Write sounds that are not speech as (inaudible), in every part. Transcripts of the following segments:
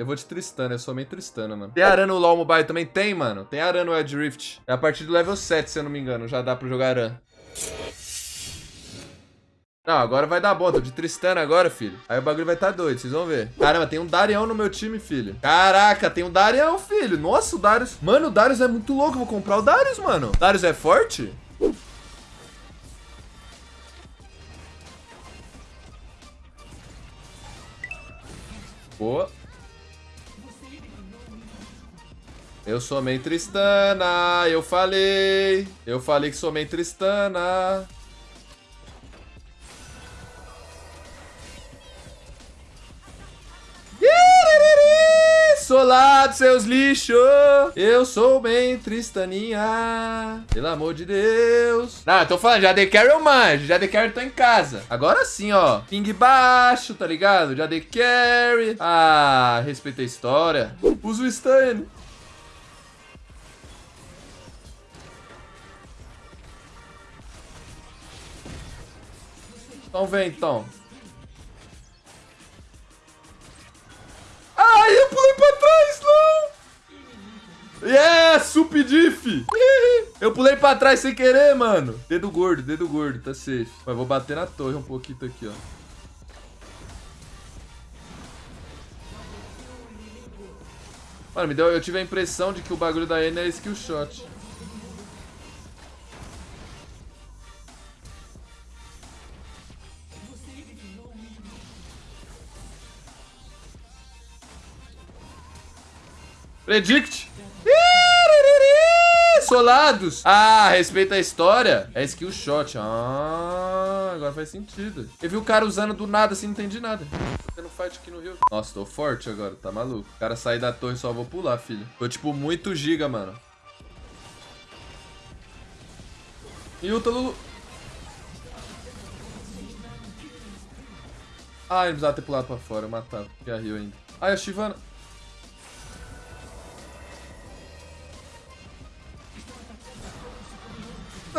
Eu vou de Tristana, eu sou meio Tristana, mano. Tem Aran no LoL Mobile também? Tem, mano. Tem Aran no Edge Rift. É a partir do level 7, se eu não me engano. Já dá pra jogar Aran. Não, agora vai dar bom. Tô de Tristana agora, filho. Aí o bagulho vai tá doido, vocês vão ver. Caramba, tem um Darião no meu time, filho. Caraca, tem um Darião, filho. Nossa, o Darius... Mano, o Darius é muito louco. Vou comprar o Darius, mano. Darius é forte? Boa. Eu sou main Tristana, eu falei. Eu falei que sou main Tristana. Solado, seus lixos. Eu sou bem tristaninha. Pelo amor de Deus. Ah, tô falando, já dei carry eu manjo. Já dei carry tô em casa. Agora sim, ó. Ping baixo, tá ligado? Já dei carry. Ah, respeitei a história. Usa o stun. Então vem, então. Ai, eu pulei pra trás, não! Yes, sup diff! Eu pulei pra trás sem querer, mano. Dedo gordo, dedo gordo, tá safe. Mas vou bater na torre um pouquinho aqui, ó. Mano, me deu, eu tive a impressão de que o bagulho da N é skill shot. Predict. Solados. Ah, respeita a história. É skill shot. Ah, agora faz sentido. Eu vi o cara usando do nada assim, não entendi nada. Tô tendo fight aqui no rio. Nossa, tô forte agora, tá maluco. O cara sair da torre só vou pular, filho. Tô tipo muito giga, mano. Yuta, Lulu. Ah, ele precisava ter pulado pra fora, eu matava. Porque a Rio ainda. Ai, a Shivana.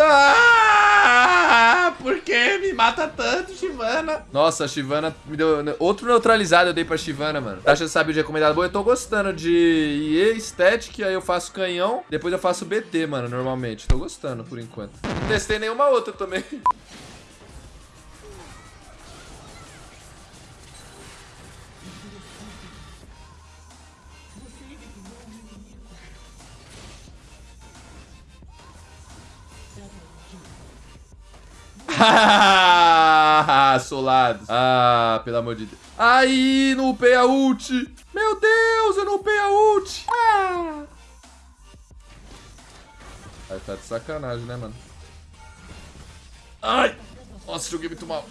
Ah, por que me mata tanto, Shivana? Nossa, a Shivana me deu... Outro neutralizado eu dei pra Shivana, mano. Taxa sabe de recomendado bom. Eu tô gostando de IE, Static, aí eu faço canhão. Depois eu faço BT, mano, normalmente. Tô gostando, por enquanto. Não testei nenhuma outra também. (laughs) Solados. Ah, pelo amor de Deus. Aí, não upei a ult. Meu Deus, eu não upei a ult. Ah. Aí tá de sacanagem, né, mano? Ai. Nossa, joguei muito mal.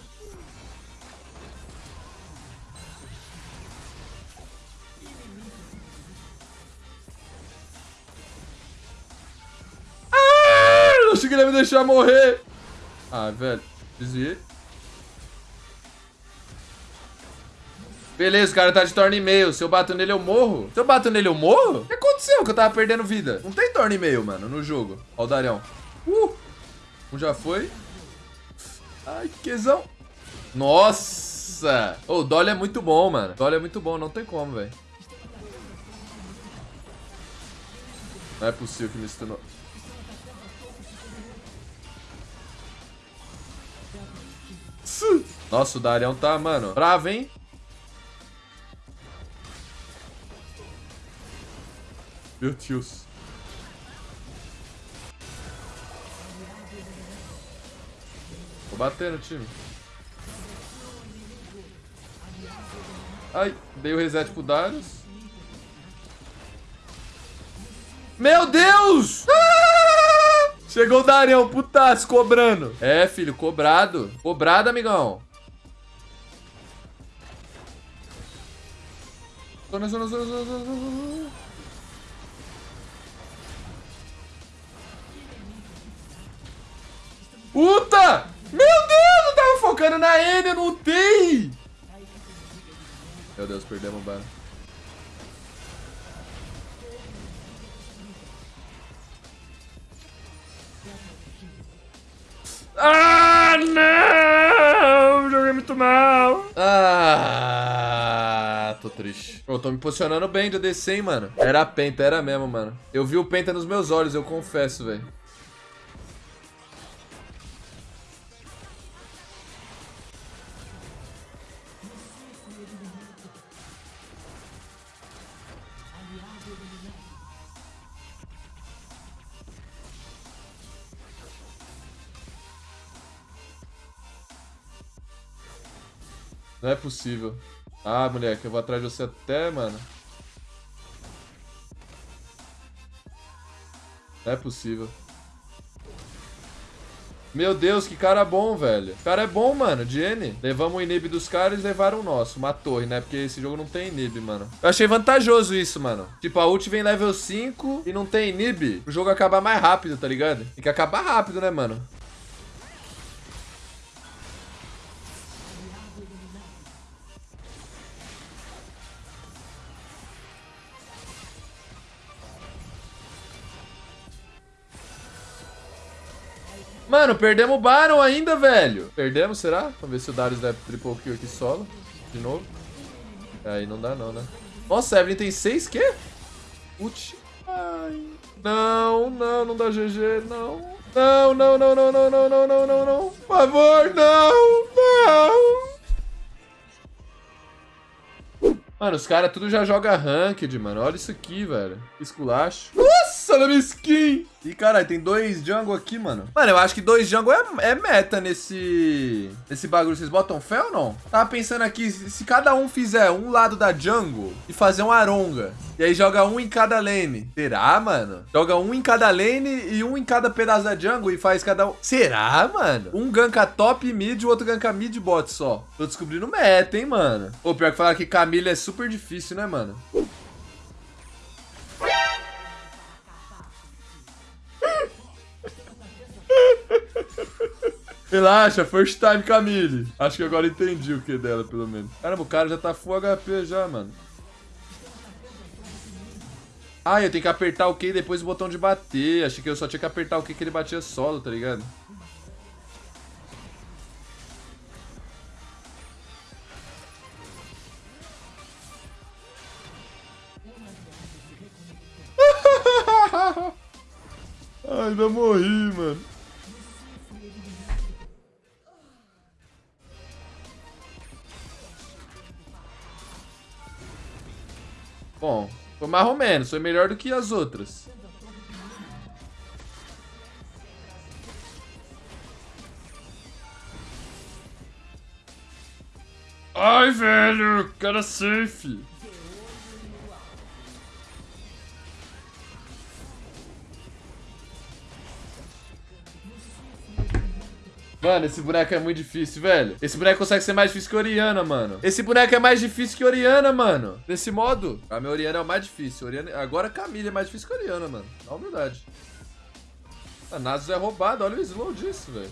Ah, não achei que ele ia me deixar morrer. Ah, velho. Desviei. Beleza, o cara tá de torno e meio. Se eu bato nele, eu morro. Se eu bato nele, eu morro? O que aconteceu que eu tava perdendo vida? Não tem torno e meio, mano, no jogo. Ó o Darião. Uh! Um já foi. Ai, que quesão. Nossa! Oh, o Dolly é muito bom, mano. O Dolly é muito bom, não tem como, velho. Não é possível que me stunou. Nossa, o Darião tá, mano, bravo, hein? Meu Deus. Vou bater no time. Ai, dei o reset pro Darius. Meu Deus! Ah! (laughs) Chegou o Darião, putaço, cobrando. É, filho, cobrado. Cobrado, amigão. Zona, zona, zona, zona, zona. Puta! Meu Deus, eu tava focando na N, eu não tem! Meu Deus, perdemos o bar. Ah, não! Joguei muito mal. Ah, tô triste. Eu tô me posicionando bem de ADC, hein, mano. Era a Penta, era mesmo, mano. Eu vi o Penta nos meus olhos, eu confesso, velho. Não é possível. Ah, moleque, eu vou atrás de você até, mano. Não é possível. Meu Deus, que cara bom, velho. O cara é bom, mano. Jenny. Levamos o inib dos caras e levaram o nosso. Uma torre, né? Porque esse jogo não tem inib, mano. Eu achei vantajoso isso, mano. Tipo, a ult vem level 5 e não tem inib. O jogo acabar mais rápido, tá ligado? Tem que acabar rápido, né, mano? Mano, perdemos o Baron ainda, velho. Perdemos, será? Vamos ver se o Darius der triple kill aqui solo. De novo. Aí não dá não, né? Nossa, Evelyn tem 6 quê? Ult. Ai. Não, não, não dá GG, não. Não, não, não, não, não, não, não, não, não, não. Por favor, não, não. Mano, os caras tudo já joga ranked, mano. Olha isso aqui, velho. Esculacho. Nossa, olha minha skin. E, caralho, tem dois jungle aqui, mano. Mano, eu acho que dois jungle é, é meta nesse, nesse bagulho. Vocês botam fé ou não? Tava pensando aqui, se, cada um fizer um lado da jungle e fazer um aronga, e aí joga um em cada lane. Será, mano? Joga um em cada lane e um em cada pedaço da jungle e faz cada um. Será, mano? Um ganka top mid o outro ganka mid bot só. Tô descobrindo meta, hein, mano? Pô, pior que falar que Camila é super difícil, né, mano? Relaxa, first time Camille. Acho que agora entendi o que dela, pelo menos. Caramba, o cara já tá full HP já, mano. Ah, eu tenho que apertar o Q e depois o botão de bater. Achei que eu só tinha que apertar o Q que ele batia solo, tá ligado? (laughs) Ai, morri, mano. Mais ou menos. Foi melhor do que as outras. Ai, velho. Cara safe. Mano, esse boneco é muito difícil, velho. Esse boneco consegue ser mais difícil que Oriana, mano. Esse boneco é mais difícil que Oriana, mano. Desse modo. A minha Oriana é o mais difícil. Oriana... Agora Camille é mais difícil que Oriana, mano. Na humildade. A Nasus é roubado. Olha o slow disso, velho.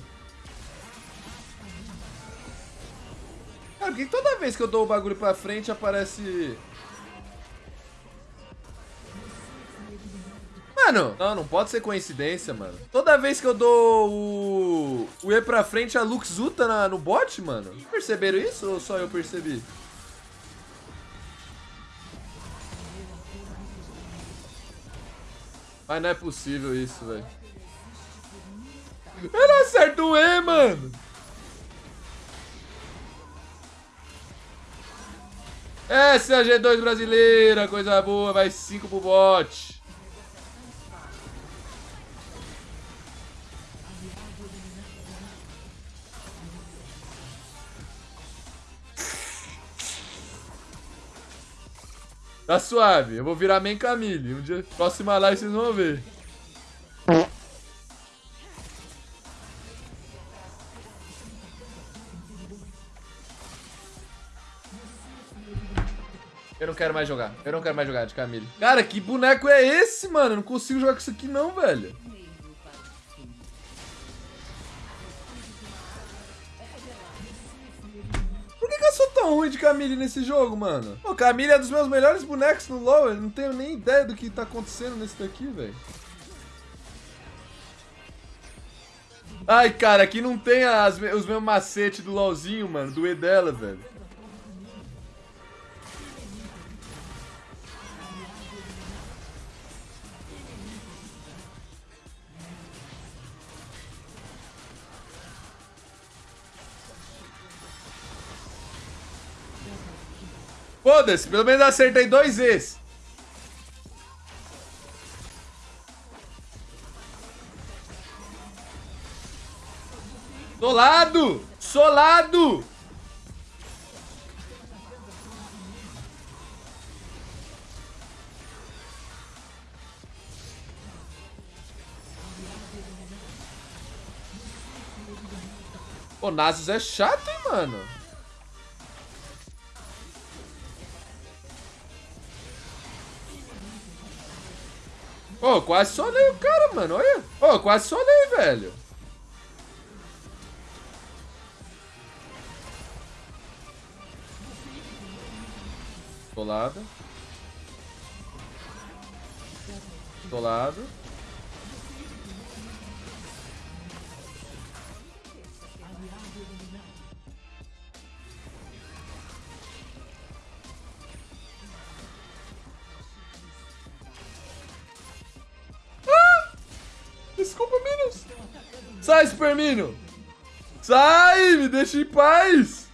Cara, por que toda vez que eu dou o bagulho pra frente aparece Mano, não, não pode ser coincidência, mano. Toda vez que eu dou o, o E pra frente, a Lux Uta na, no bot, mano. Perceberam isso ou só eu percebi? Mas não é possível isso, velho. Eu não acerto o E, mano. Essa é a G2 brasileira, coisa boa, vai 5 pro bot. Tá suave. Eu vou virar main Camille. Um dia, próxima live vocês vão ver. Eu não quero mais jogar. Eu não quero mais jogar de Camille. Cara, que boneco é esse, mano? Eu não consigo jogar com isso aqui não, velho. Ruim de Camille nesse jogo, mano? Pô, Camille é dos meus melhores bonecos no LoL. Eu não tenho nem ideia do que tá acontecendo nesse daqui, velho. Ai, cara, aqui não tem as, os meus macetes do LoLzinho, mano. Do E dela, velho. Foda-se, pelo menos acertei dois vezes. Solado! Solado! Pô, Nasus é chato, hein, mano? Pô, quase solei o cara, mano. Olha. Pô, quase solei, velho. Solado. Solado. Sai, Supermino. Sai, me deixa em paz.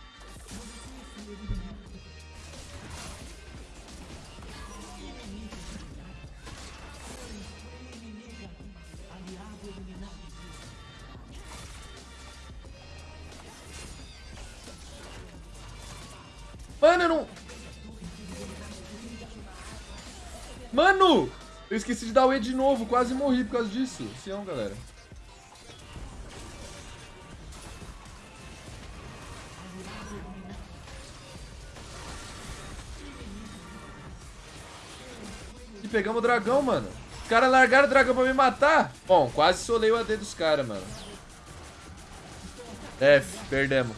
Mano, eu não... Mano! Eu esqueci de dar o E de novo, quase morri por causa disso. Sião, galera. Pegamos o dragão, mano. Os caras largaram o dragão pra me matar. Bom, quase solei o AD dos caras, mano. F, perdemos.